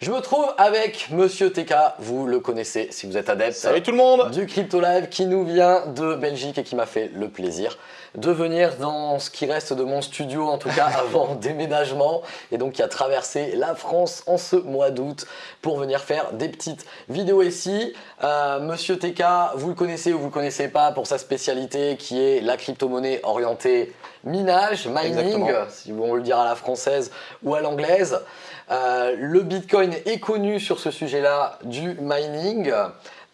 Je me trouve avec Monsieur TK, vous le connaissez si vous êtes adepte. Salut tout le monde Du Crypto Live qui nous vient de Belgique et qui m'a fait le plaisir de venir dans ce qui reste de mon studio, en tout cas avant déménagement, et donc qui a traversé la France en ce mois d'août pour venir faire des petites vidéos ici. Euh, Monsieur TK, vous le connaissez ou vous le connaissez pas pour sa spécialité qui est la crypto-monnaie orientée minage, mining, si on le dire à la française ou à l'anglaise. Euh, le Bitcoin est connu sur ce sujet-là du mining.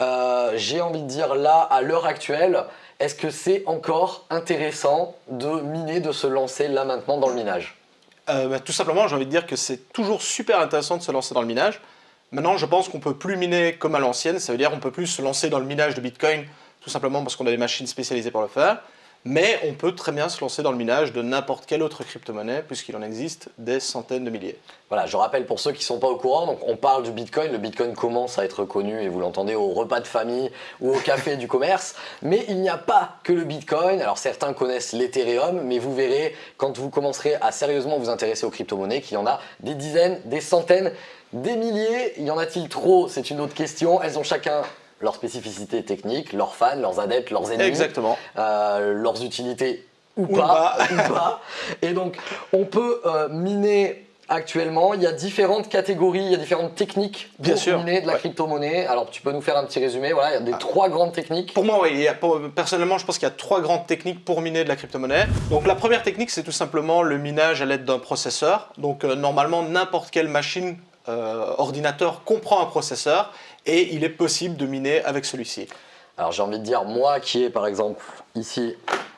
Euh, j'ai envie de dire là, à l'heure actuelle, est-ce que c'est encore intéressant de miner, de se lancer là maintenant dans le minage? Euh, bah, Tout simplement, j'ai envie de dire que c'est toujours super intéressant de se lancer dans le minage. Maintenant, je pense qu'on peut plus miner comme à l'ancienne, ça veut dire qu'on peut plus se lancer dans le minage de Bitcoin, tout simplement parce qu'on a des machines spécialisées pour le faire mais on peut très bien se lancer dans le minage de n'importe quelle autre crypto-monnaie puisqu'il en existe des centaines de milliers. Voilà, je rappelle pour ceux qui ne sont pas au courant, on parle du Bitcoin, le Bitcoin commence à être connu et vous l'entendez au repas de famille ou au café du commerce, mais il n'y a pas que le Bitcoin, alors certains connaissent l'Ethereum, mais vous verrez quand vous commencerez à sérieusement vous intéresser aux crypto-monnaies qu'il y en a des dizaines, des centaines, des milliers, y en a-t-il trop? C'est une autre question, elles ont chacun leurs spécificités techniques, leurs fans, leurs adeptes, leurs ennemis, Exactement. Euh, leurs utilités ou, pas, Et donc, on peut euh, miner actuellement, il y a différentes catégories, il y a différentes techniques pour Bien miner de la crypto-monnaie. Alors, tu peux nous faire un petit résumé Voilà, il y a des ah. trois grandes techniques. Pour moi, oui. personnellement, je pense qu'il y a trois grandes techniques pour miner de la crypto-monnaie. Donc, la première technique, c'est tout simplement le minage à l'aide d'un processeur. Donc, euh, normalement, n'importe quelle machine ordinateur comprend un processeur et il est possible de miner avec celui-ci. Alors j'ai envie de dire, moi qui ai par exemple ici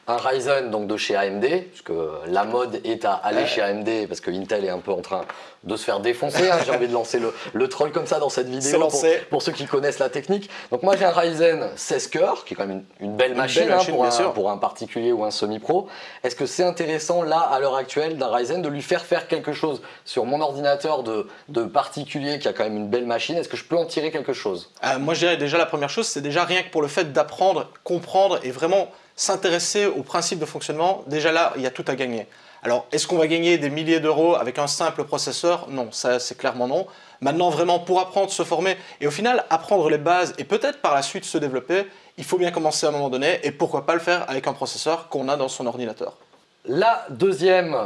un Ryzen donc de chez AMD, puisque la mode est à aller chez AMD parce que Intel est un peu en train de se faire défoncer. Hein. J'ai envie de lancer le, troll comme ça dans cette vidéo pour, pour, ceux qui connaissent la technique. Donc moi j'ai un Ryzen 16 cœurs qui est quand même une, belle machine, hein, pour, un, pour, un, particulier ou un semi-pro. Est-ce que c'est intéressant là à l'heure actuelle d'un Ryzen de lui faire faire quelque chose sur mon ordinateur de, de particulier qui a quand même une belle machine? Est-ce que je peux en tirer quelque chose? Euh, Moi je dirais déjà la première chose c'est déjà rien que pour le fait d'apprendre, comprendre et vraiment s'intéresser au principe de fonctionnement, déjà là, il y a tout à gagner. Alors, est-ce qu'on va gagner des milliers d'euros avec un simple processeur? Non, ça c'est clairement non. Maintenant, vraiment, pour apprendre, se former et au final, apprendre les bases et peut-être par la suite se développer, il faut bien commencer à un moment donné et pourquoi pas le faire avec un processeur qu'on a dans son ordinateur. La deuxième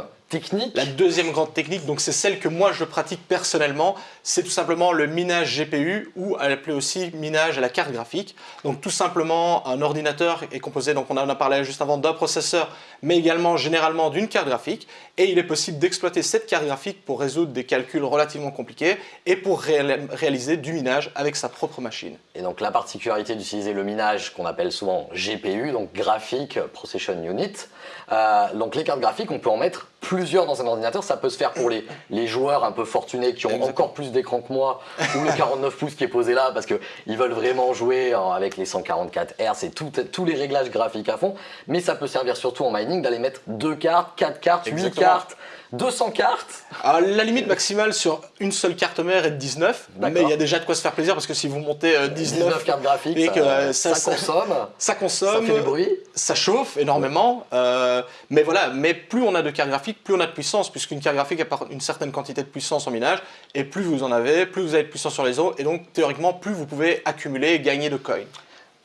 la deuxième grande technique, donc c'est celle que moi je pratique personnellement, c'est tout simplement le minage GPU ou appelé aussi minage à la carte graphique. Donc tout simplement un ordinateur est composé, donc on en a parlé juste avant, d'un processeur, mais également généralement d'une carte graphique. Et il est possible d'exploiter cette carte graphique pour résoudre des calculs relativement compliqués et pour réaliser du minage avec sa propre machine. Et donc la particularité d'utiliser le minage qu'on appelle souvent GPU, donc Graphic Procession Unit, euh, donc les cartes graphiques, on peut en mettre plusieurs dans un ordinateur. Ça peut se faire pour les, les joueurs un peu fortunés qui ont encore plus d'écran que moi ou le 49 pouces qui est posé là parce qu'ils veulent vraiment jouer avec les 144 Hz et tous les réglages graphiques à fond. Mais ça peut servir surtout en mining d'aller mettre deux cartes, quatre cartes, huit cartes 200 cartes. La limite maximale sur une seule carte mère est de 19, mais il y a déjà de quoi se faire plaisir parce que si vous montez 19, euh, cartes graphiques, et que, euh, ça, consomme, ça consomme, ça fait du bruit, ça chauffe énormément, euh, mais voilà, mais plus on a de cartes graphiques, plus on a de puissance, puisqu'une carte graphique apporte une certaine quantité de puissance en minage, et plus vous en avez, plus vous avez de puissance sur les os, et donc théoriquement plus vous pouvez accumuler et gagner de coins.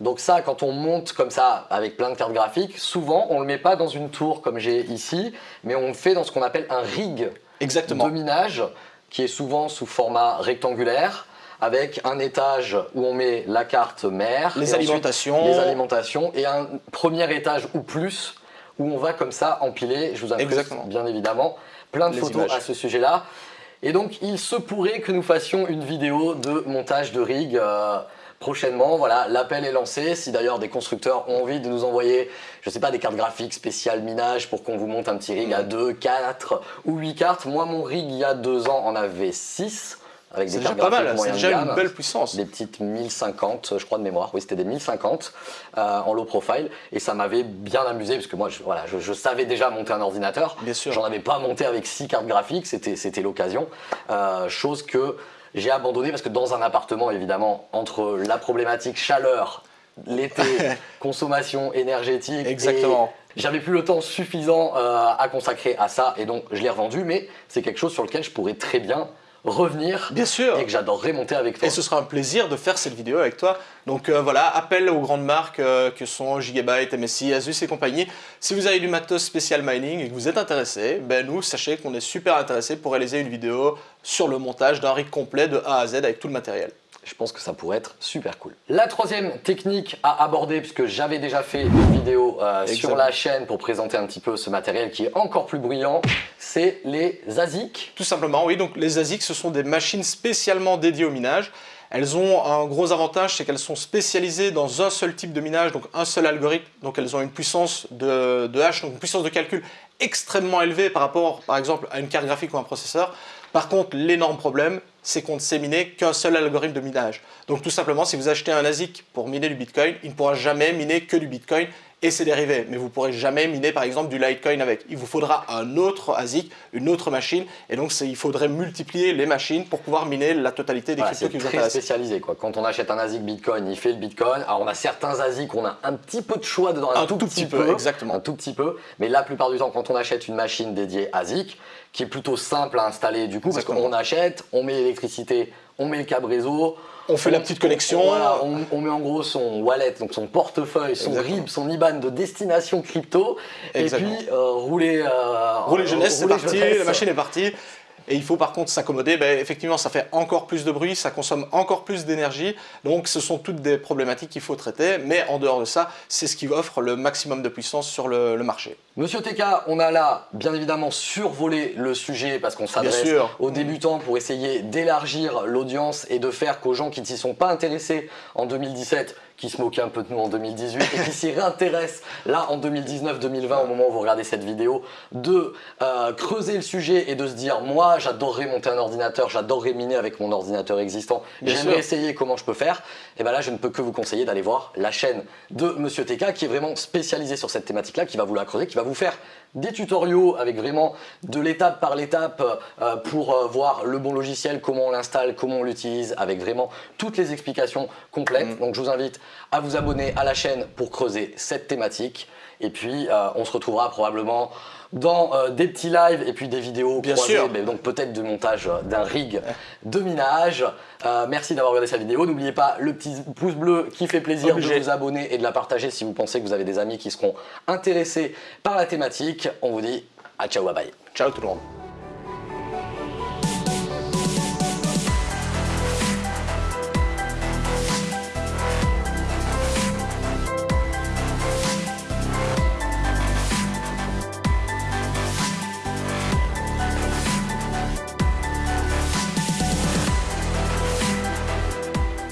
Donc ça, quand on monte comme ça avec plein de cartes graphiques, souvent on ne le met pas dans une tour comme j'ai ici, mais on le fait dans ce qu'on appelle un rig Exactement. de minage qui est souvent sous format rectangulaire avec un étage où on met la carte mère, les alimentations, les alimentations et un premier étage ou plus où on va comme ça empiler, je vous invite bien évidemment, plein de photos à ce sujet-là. Et donc il se pourrait que nous fassions une vidéo de montage de rig euh, prochainement. Voilà, l'appel est lancé. Si d'ailleurs des constructeurs ont envie de nous envoyer, je sais pas, des cartes graphiques spéciales minage pour qu'on vous monte un petit rig à 2, 4 ou 8 cartes. Moi, mon rig, il y a 2 ans, en avait 6. Avec des cartes pas mal, c'est déjà une belle puissance. Des petites 1050, je crois de mémoire, oui c'était des 1050 euh, en low profile et ça m'avait bien amusé parce que moi je, voilà, je, savais déjà monter un ordinateur. Bien sûr. J'en avais pas monté avec 6 cartes graphiques, c'était l'occasion. Euh, chose que j'ai abandonné parce que dans un appartement, évidemment, entre la problématique chaleur, l'été, consommation énergétique, exactement. J'avais plus le temps suffisant euh, à consacrer à ça et donc je l'ai revendu, mais c'est quelque chose sur lequel je pourrais très bien revenir. Bien sûr. Et que j'adorerais monter avec toi. Et ce sera un plaisir de faire cette vidéo avec toi. Donc euh, voilà, appel aux grandes marques euh, que sont Gigabyte, MSI, Asus et compagnie. Si vous avez du matos spécial mining et que vous êtes intéressé, ben nous, sachez qu'on est super intéressé pour réaliser une vidéo sur le montage d'un rig complet de A à Z avec tout le matériel. Je pense que ça pourrait être super cool. La troisième technique à aborder, puisque j'avais déjà fait une vidéo euh, sur la chaîne pour présenter un petit peu ce matériel qui est encore plus bruyant, c'est les ASIC. Tout simplement, oui. Donc les ASIC, ce sont des machines spécialement dédiées au minage. Elles ont un gros avantage, c'est qu'elles sont spécialisées dans un seul type de minage, donc un seul algorithme. Donc elles ont une puissance de, de donc une puissance de calcul extrêmement élevée par rapport, par exemple, à une carte graphique ou un processeur. Par contre, l'énorme problème, c'est qu'on ne sait miner qu'un seul algorithme de minage. Donc tout simplement, si vous achetez un ASIC pour miner du Bitcoin, il ne pourra jamais miner que du Bitcoin et ses dérivés. Mais vous ne pourrez jamais miner par exemple du Litecoin avec. Il vous faudra un autre ASIC, une autre machine. Et donc il faudrait multiplier les machines pour pouvoir miner la totalité des cryptos qui vous intéressent. C'est spécialisé. Quoi. Quand on achète un ASIC Bitcoin, il fait le Bitcoin. Alors on a certains ASIC, on a un petit peu de choix dedans, un, tout, petit, peu, exactement. Un tout petit peu. Mais la plupart du temps, quand on achète une machine dédiée ASIC, qui est plutôt simple à installer du coup, parce qu'on achète, on met l'électricité, on met le câble réseau, on fait la petite connexion. On, met en gros son wallet, donc son portefeuille, son RIB, son IBAN de destination crypto. Et puis euh, rouler. Euh, rouler jeunesse, c'est parti, la machine est partie. Et il faut par contre s'accommoder. Ben, effectivement, ça fait encore plus de bruit, ça consomme encore plus d'énergie. Donc ce sont toutes des problématiques qu'il faut traiter. Mais en dehors de ça, c'est ce qui offre le maximum de puissance sur le, marché. Monsieur TK, on a là bien évidemment survolé le sujet parce qu'on s'adresse aux débutants pour essayer d'élargir l'audience et de faire qu'aux gens qui ne s'y sont pas intéressés en 2017 qui se moquait un peu de nous en 2018 et qui s'y réintéresse là en 2019-2020 au moment où vous regardez cette vidéo, de euh, creuser le sujet et de se dire moi j'adorerais monter un ordinateur, j'adorerais miner avec mon ordinateur existant, j'aimerais essayer comment je peux faire, et bien là je ne peux que vous conseiller d'aller voir la chaîne de Monsieur TK qui est vraiment spécialisé sur cette thématique là, qui va vous la creuser, qui va vous faire des tutoriaux avec vraiment de l'étape par l'étape euh, pour euh, voir le bon logiciel, comment on l'installe, comment on l'utilise, avec vraiment toutes les explications complètes. Mm. Donc je vous invite à vous abonner à la chaîne pour creuser cette thématique. Et puis euh, on se retrouvera probablement dans euh, des petits lives et puis des vidéos Bien sûr. donc peut-être de montage euh, d'un rig de minage. merci d'avoir regardé cette vidéo. N'oubliez pas le petit pouce bleu qui fait plaisir de vous abonner et de la partager si vous pensez que vous avez des amis qui seront intéressés par la thématique. On vous dit à ciao, bye bye. Ciao tout le monde.